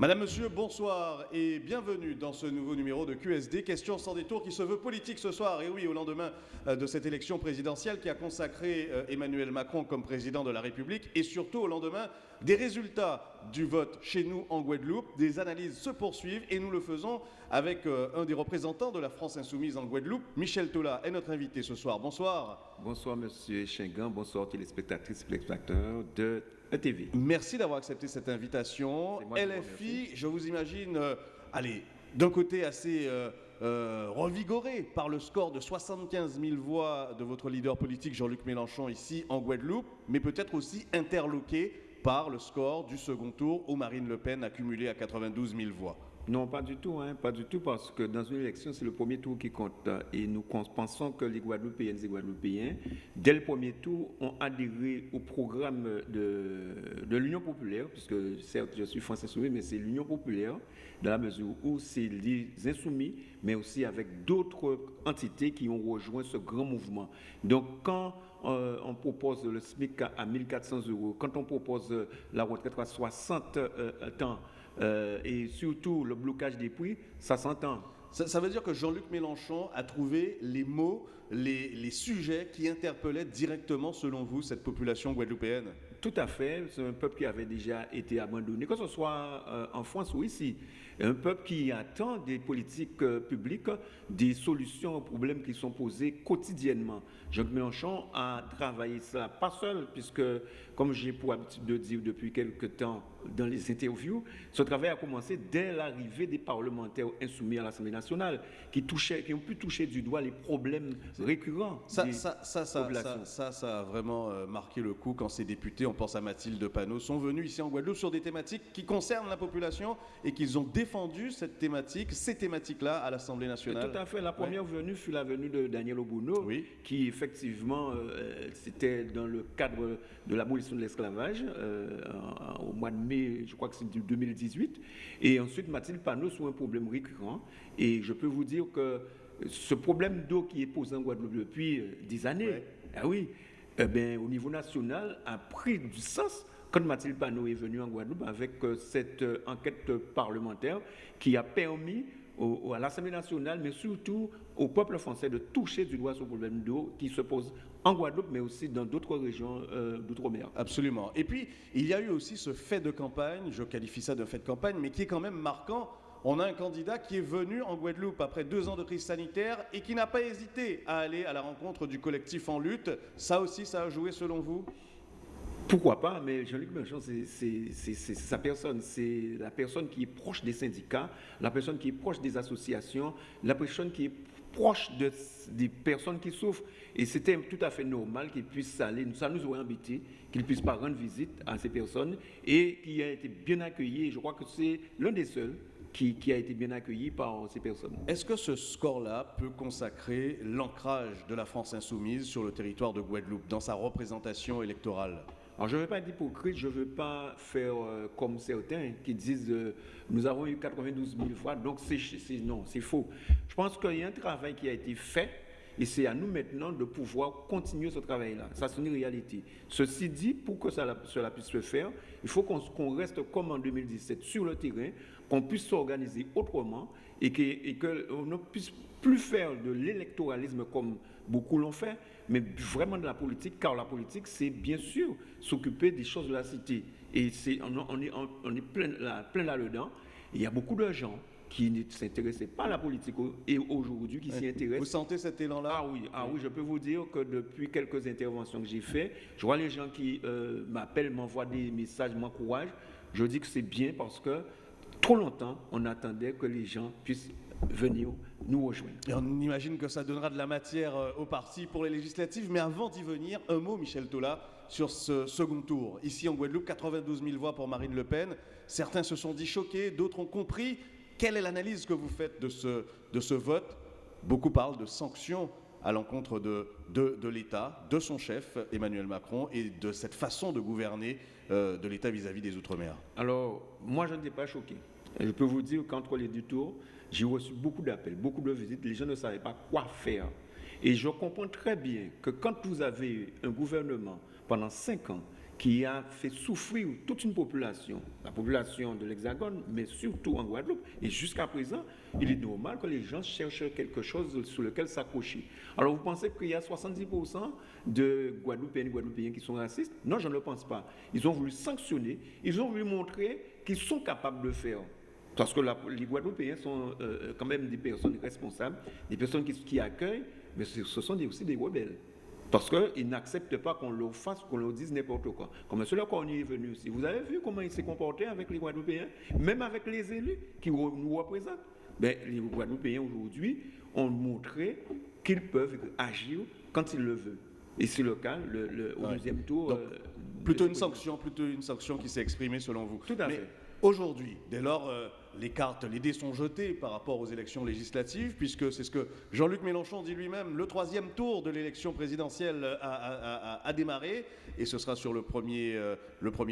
Madame, Monsieur, bonsoir et bienvenue dans ce nouveau numéro de QSD, question sans détour qui se veut politique ce soir. Et oui, au lendemain euh, de cette élection présidentielle qui a consacré euh, Emmanuel Macron comme président de la République et surtout au lendemain des résultats du vote chez nous en Guadeloupe. Des analyses se poursuivent et nous le faisons avec euh, un des représentants de la France Insoumise en Guadeloupe, Michel Tola, est notre invité ce soir. Bonsoir. Bonsoir Monsieur Chengan, bonsoir téléspectatrices et téléspectateurs de ETV. Merci d'avoir accepté cette invitation. LFI, je vous imagine, euh, allez, d'un côté assez euh, euh, revigoré par le score de 75 000 voix de votre leader politique Jean-Luc Mélenchon ici en Guadeloupe, mais peut-être aussi interloqué par le score du second tour où Marine Le Pen a cumulé à 92 000 voix. Non, pas du tout, hein, pas du tout, parce que dans une élection, c'est le premier tour qui compte. Et nous pensons que les Guadeloupéennes et Guadeloupéens, dès le premier tour, ont adhéré au programme de, de l'Union populaire, puisque certes, je suis français soumis, mais c'est l'Union populaire, dans la mesure où c'est les insoumis, mais aussi avec d'autres entités qui ont rejoint ce grand mouvement. Donc, quand euh, on propose le SMIC à 1400 euros, quand on propose la retraite à 60 euh, ans, euh, et surtout le blocage des prix, ça s'entend. Ça, veut dire que Jean-Luc Mélenchon a trouvé les mots, les, les, sujets qui interpellaient directement, selon vous, cette population guadeloupéenne? Tout à fait. C'est un peuple qui avait déjà été abandonné, que ce soit euh, en France ou ici. Un peuple qui attend des politiques euh, publiques, des solutions aux problèmes qui sont posés quotidiennement. Jean-Luc Mélenchon a travaillé ça, pas seul, puisque, comme j'ai pour habitude de dire depuis quelque temps, dans les interviews, ce travail a commencé dès l'arrivée des parlementaires insoumis à l'Assemblée nationale, qui, touchaient, qui ont pu toucher du doigt les problèmes récurrents ça, des ça, ça, ça, ça, a vraiment euh, marqué le coup quand ces députés, on pense à Mathilde Panot, sont venus ici en Guadeloupe sur des thématiques qui concernent la population et qu'ils ont défendu cette thématique, ces thématiques-là à l'Assemblée nationale. tout à fait. La première venue fut la venue de Daniel Obono, qui effectivement, euh, c'était dans le cadre de l'abolition de l'esclavage euh, au mois de mai, je crois que c'est 2018. Et ensuite, Mathilde Panot sur un problème récurrent. Et je peux vous dire que ce problème d'eau qui est posé en Guadeloupe depuis euh, des années, ah oui, eh bien, au niveau national, a pris du sens quand Mathilde Panot est venue en Guadeloupe avec euh, cette euh, enquête parlementaire qui a permis à l'Assemblée nationale, mais surtout au peuple français de toucher du doigt ce problème d'eau qui se pose en Guadeloupe, mais aussi dans d'autres régions euh, d'outre-mer. Absolument. Et puis, il y a eu aussi ce fait de campagne, je qualifie ça de fait de campagne, mais qui est quand même marquant. On a un candidat qui est venu en Guadeloupe après deux ans de crise sanitaire et qui n'a pas hésité à aller à la rencontre du collectif en lutte. Ça aussi, ça a joué selon vous? Pourquoi pas, mais Jean-Luc Mélenchon, c'est sa personne. C'est la personne qui est proche des syndicats, la personne qui est proche des associations, la personne qui est proche de, des personnes qui souffrent. Et c'était tout à fait normal qu'il puisse aller, ça nous aurait embêté, qu'il puisse pas rendre visite à ces personnes et qui a été bien accueilli. je crois que c'est l'un des seuls qui, qui, a été bien accueilli par ces personnes. Est-ce que ce score-là peut consacrer l'ancrage de la France insoumise sur le territoire de Guadeloupe dans sa représentation électorale? Alors, je ne veux pas être hypocrite, je ne veux pas faire euh, comme certains qui disent euh, nous avons eu 92 000 fois, donc c'est non, c'est faux. Je pense qu'il y a un travail qui a été fait et c'est à nous maintenant de pouvoir continuer ce travail-là. Ça, c'est une réalité. Ceci dit, pour que ça, cela puisse se faire, il faut qu'on reste comme en 2017 sur le terrain, qu'on puisse s'organiser autrement et qu'on ne puisse plus faire de l'électoralisme comme beaucoup l'ont fait, mais vraiment de la politique, car la politique, c'est bien sûr s'occuper des choses de la cité. Et on, est, on est là, plein là-dedans. Il y a beaucoup de gens qui ne s'intéressaient pas à la politique et aujourd'hui qui s'y intéressent. Vous sentez cet élan-là? Ah oui, ah oui, je peux vous dire que depuis quelques interventions que j'ai faites, je vois les gens qui euh, m'appellent, m'envoient des messages, m'encouragent. Je dis que c'est bien parce que trop longtemps, on attendait que les gens puissent venir nous rejoindre. Et on imagine que ça donnera de la matière euh, au parti pour les législatives, mais avant d'y venir, un mot, Michel Tola, sur ce second tour. Ici en Guadeloupe, 92 000 voix pour Marine Le Pen. Certains se sont dit choqués, d'autres ont compris. Quelle est l'analyse que vous faites de ce, de ce vote? Beaucoup parlent de sanctions à l'encontre de, de, de l'État, de son chef, Emmanuel Macron, et de cette façon de gouverner euh, de l'État vis-à-vis des Outre-mer. Alors, moi, je n'étais pas choqué. Je peux vous dire qu'entre les deux tours, j'ai reçu beaucoup d'appels, beaucoup de visites. Les gens ne savaient pas quoi faire. Et je comprends très bien que quand vous avez un gouvernement pendant cinq ans qui a fait souffrir toute une population, la population de l'Hexagone, mais surtout en Guadeloupe. Et jusqu'à présent, il est normal que les gens cherchent quelque chose sur lequel s'accrocher. Alors vous pensez qu'il y a 70% de Guadeloupéens et Guadeloupéens qui sont racistes? Non, je ne le pense pas. Ils ont voulu sanctionner, ils ont voulu montrer qu'ils sont capables de faire. Parce que les Guadeloupéens sont euh, quand même des personnes responsables, des personnes qui, accueillent, mais ce sont aussi des rebelles. Parce qu'ils n'acceptent pas qu'on leur fasse, qu'on leur dise n'importe quoi. Comme celui qu'on est venu ici. Vous avez vu comment il s'est comporté avec les Guadeloupéens, même avec les élus qui nous représentent. Ben, les Guadeloupéens aujourd'hui ont montré qu'ils peuvent agir quand ils le veulent. Et c'est le cas le, au deuxième tour. Euh, plutôt une sanction, plutôt une sanction qui s'est exprimée selon vous. Tout à fait. Aujourd'hui, dès lors, euh, les cartes, les dés sont jetés par rapport aux élections législatives, puisque c'est ce que Jean-Luc Mélenchon dit lui-même, le troisième tour de l'élection présidentielle a, démarré, et ce sera sur le premier, euh,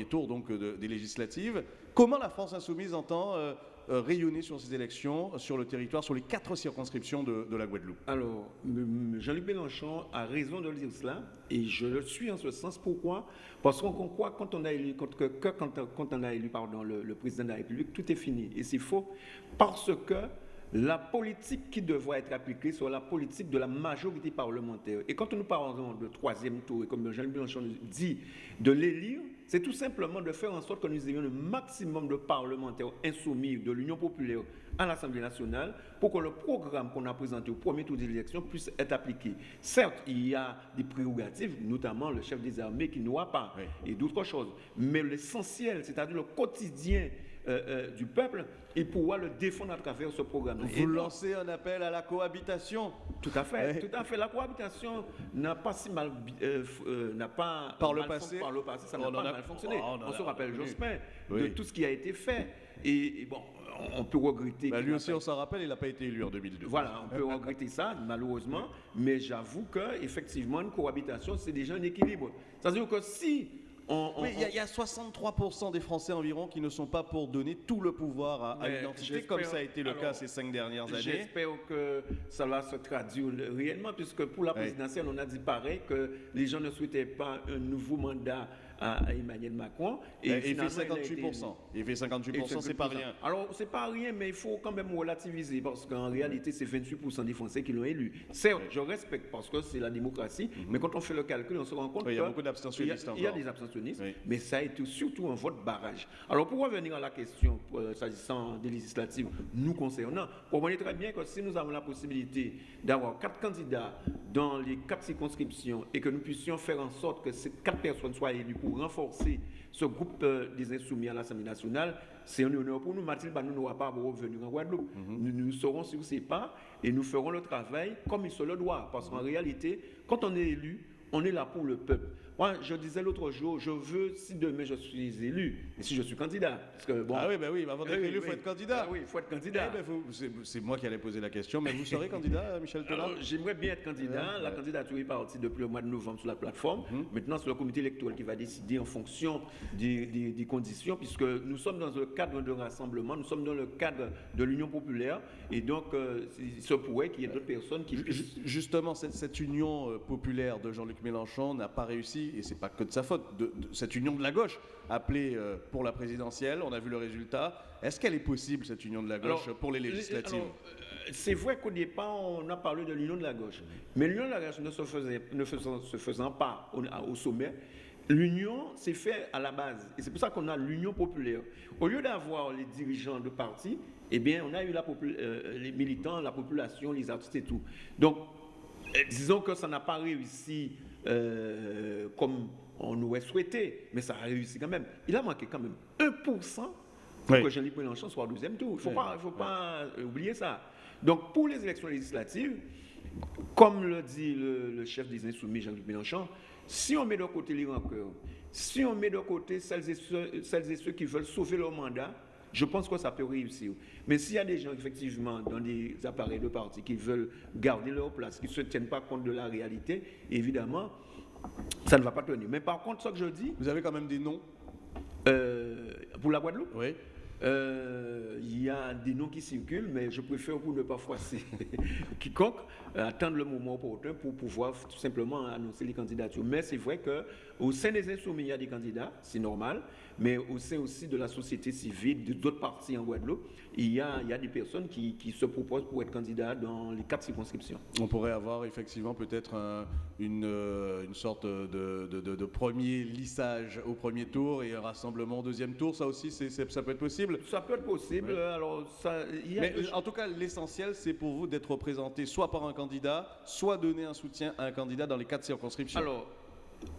tour donc des législatives. Comment la France insoumise entend euh, rayonner sur ces élections, sur le territoire, sur les quatre circonscriptions de, la Guadeloupe Alors, Jean-Luc Mélenchon a raison de dire cela, et je le suis en ce sens. Pourquoi? Parce qu'on croit quand on a élu, quand, que, quand, on a élu pardon, le, le, président de la République, tout est fini. Et c'est faux, parce que la politique qui devrait être appliquée sur la politique de la majorité parlementaire. Et quand nous parlons de troisième tour, et comme Jean-Luc Mélenchon dit, de l'élire, c'est tout simplement de faire en sorte que nous ayons le maximum de parlementaires insoumis de l'Union populaire à l'Assemblée nationale pour que le programme qu'on a présenté au premier tour d'élection puisse être appliqué. Certes, il y a des prérogatives, notamment le chef des armées qui n'aura pas, et d'autres choses. Mais l'essentiel, c'est-à-dire le quotidien euh, euh, du peuple, il pourra le défendre à travers ce programme. Vous lancez un appel à la cohabitation Tout à fait, tout à fait. La cohabitation n'a pas si mal, euh, n'a pas par le passé, par le passé, ça n'a pas mal fonctionné. Oh, on, se rappelle Jospin de tout ce qui a été fait. Et, bon, on peut regretter. Bah, lui aussi, on s'en rappelle, il n'a pas été élu en 2002. Voilà, on peut regretter ça, malheureusement. Mais j'avoue qu'effectivement, une cohabitation, c'est déjà un équilibre. C'est-à-dire que si il y, a 63% des Français environ qui ne sont pas pour donner tout le pouvoir à, l'identité, comme ça a été le cas ces cinq dernières années. J'espère que ça va se traduire réellement, puisque pour la présidentielle, on a dit pareil, que les gens ne souhaitaient pas un nouveau mandat à, Emmanuel Macron. Et, il fait 58%. Il, fait 58%, c'est pas rien. Alors, c'est pas rien, mais il faut quand même relativiser parce qu'en réalité, c'est 28% des Français qui l'ont élu. Certes, je respecte parce que c'est la démocratie, mhm. mais quand on fait le calcul, on se rend compte qu'il y a beaucoup d'abstentionnistes. Il y a des abstentionnistes, mais ça a été surtout un vote barrage. Alors, pour revenir à la question euh, s'agissant des législatives nous concernant, on voit très bien que si nous avons la possibilité d'avoir quatre candidats dans les quatre circonscriptions et que nous puissions faire en sorte que ces quatre personnes soient élues pour renforcer ce groupe euh, des insoumis à l'Assemblée nationale, c'est un honneur pour nous. Mathilde nous n'aura pas à revenir en Guadeloupe. Mhm. nous, nous, serons sur ses pas et nous ferons le travail comme il se le doit. Parce qu'en réalité, quand on est élu, on est là pour le peuple. Moi, je disais l'autre jour, je veux, si demain je suis élu, et si je suis candidat, parce que bon... Ah oui, ben oui, avant d'être élu, il faut être candidat. Ah oui, il faut être candidat. Eh ben, c'est moi qui allais poser la question, mais vous serez candidat, Michel Tola J'aimerais bien être candidat. la candidature est partie depuis le mois de novembre sur la plateforme. Mhm. Maintenant, c'est le comité électoral qui va décider en fonction des, des, conditions, puisque nous sommes dans le cadre de rassemblement, nous sommes dans le cadre de l'Union populaire, et donc euh, il se pourrait qu'il y ait d'autres personnes qui... Justement, cette, cette union euh, populaire de Jean-Luc Mélenchon n'a pas réussi, et c'est pas que de sa faute, de, cette union de la gauche appelée euh, pour la présidentielle. On a vu le résultat. Est-ce qu'elle est possible, cette union de la gauche, pour les législatives euh, C'est vrai qu'au départ, on a parlé de l'union de la gauche. Mais l'union de la gauche ne se, faisait, ne faisant, se faisant pas au, au sommet, L'union s'est fait à la base. Et c'est pour ça qu'on a l'union populaire. Au lieu d'avoir les dirigeants de partis, eh bien, on a eu la euh, les militants, la population, les artistes et tout. Donc, disons que ça n'a pas réussi euh, comme on aurait souhaité, mais ça a réussi quand même. Il a manqué quand même 1% pour que Jean-Luc Mélenchon soit au deuxième tour. Il ne faut pas, faut pas oublier ça. Donc pour les élections législatives, comme le dit le, chef des Insoumis, Jean-Luc Mélenchon, si on met de côté les rancœurs, si on met de côté celles et, ceux, celles et ceux qui veulent sauver leur mandat, je pense que ça peut réussir. Mais s'il y a des gens, effectivement, dans des appareils de parti qui veulent garder leur place, qui ne se tiennent pas compte de la réalité, évidemment, ça ne va pas tenir. Mais par contre, ce que je dis... Vous avez quand même des noms euh, Pour la Guadeloupe? Oui. Euh, il y a des noms qui circulent, mais je préfère vous ne pas froisser quiconque, euh, attendre le moment opportun pour pouvoir tout simplement annoncer les candidatures. Mais c'est vrai qu'au sein des insoumis, il y a des candidats, c'est normal, mais au sein aussi de la société civile, d'autres partis en Guadeloupe, il y a, il y a des personnes qui, qui, se proposent pour être candidats dans les quatre circonscriptions. On pourrait avoir effectivement peut-être une, euh, une, sorte de, de, de, premier lissage au premier tour et un rassemblement au deuxième tour. Ça aussi, ça peut être possible Ça peut être possible. Alors, ça, Mais en tout cas, l'essentiel, c'est pour vous d'être représenté soit par un candidat, soit donner un soutien à un candidat dans les quatre circonscriptions. Alors,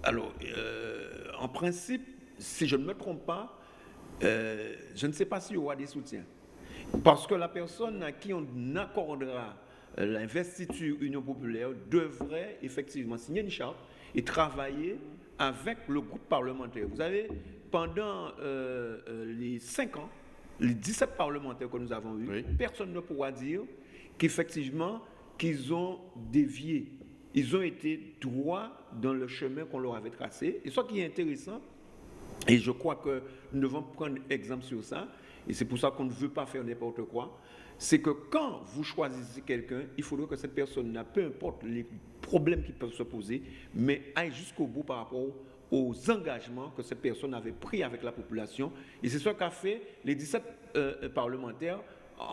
alors euh, en principe, si je ne me trompe pas, euh, je ne sais pas s'il y aura des soutiens. Parce que la personne à qui on accordera euh, l'investiture Union populaire devrait effectivement signer une charte et travailler avec le groupe parlementaire. Vous savez, pendant euh, les 5 ans, les 17 parlementaires que nous avons eus, personne ne pourra dire qu'effectivement, qu'ils ont dévié. Ils ont été droits dans le chemin qu'on leur avait tracé. Et ce qui est intéressant, et je crois que nous devons prendre exemple sur ça, et c'est pour ça qu'on ne veut pas faire n'importe quoi, c'est que quand vous choisissez quelqu'un, il faudrait que cette personne, peu importe les problèmes qui peuvent se poser, mais aille jusqu'au bout par rapport aux engagements que cette personne avait pris avec la population. Et c'est ce qu'a fait les 17 euh, parlementaires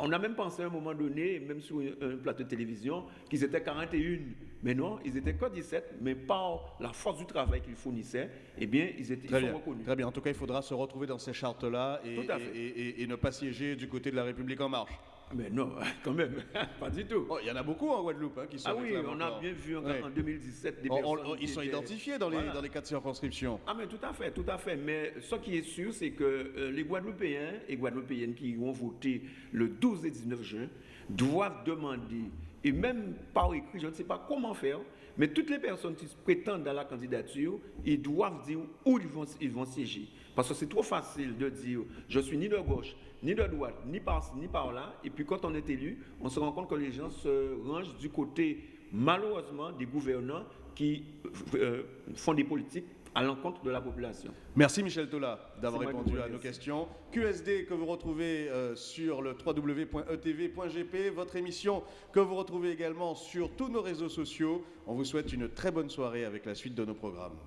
on a même pensé à un moment donné, même sur un plateau de télévision, qu'ils étaient 41. Mais non, ils étaient que 17, mais par la force du travail qu'ils fournissaient, eh bien, ils, étaient, sont reconnus. Très bien. En tout cas, il faudra se retrouver dans ces chartes-là et, et, ne pas siéger du côté de la République en marche. Mais non, quand même, pas du tout. Oh, il y en a beaucoup en Guadeloupe hein, qui sont Ah oui, on a bien vu en, 2017 des personnes. ils sont identifiés dans les, dans les quatre circonscriptions. Ah, mais tout à fait, tout à fait. Mais ce qui est sûr, c'est que euh, les Guadeloupéens et Guadeloupéennes qui vont voter le 12 et 19 juin doivent demander, et même par écrit, je ne sais pas comment faire, mais toutes les personnes qui prétendent à la candidature, ils doivent dire où ils vont, ils vont siéger. Parce que c'est trop facile de dire je suis ni de gauche, ni de droite, ni par ni par là. Et puis quand on est élu, on se rend compte que les gens se rangent du côté, malheureusement, des gouvernants qui euh, font des politiques à l'encontre de la population. Merci Michel Tola d'avoir répondu à nos questions. QSD que vous retrouvez euh, sur le www.etv.gp, votre émission que vous retrouvez également sur tous nos réseaux sociaux. On vous souhaite une très bonne soirée avec la suite de nos programmes.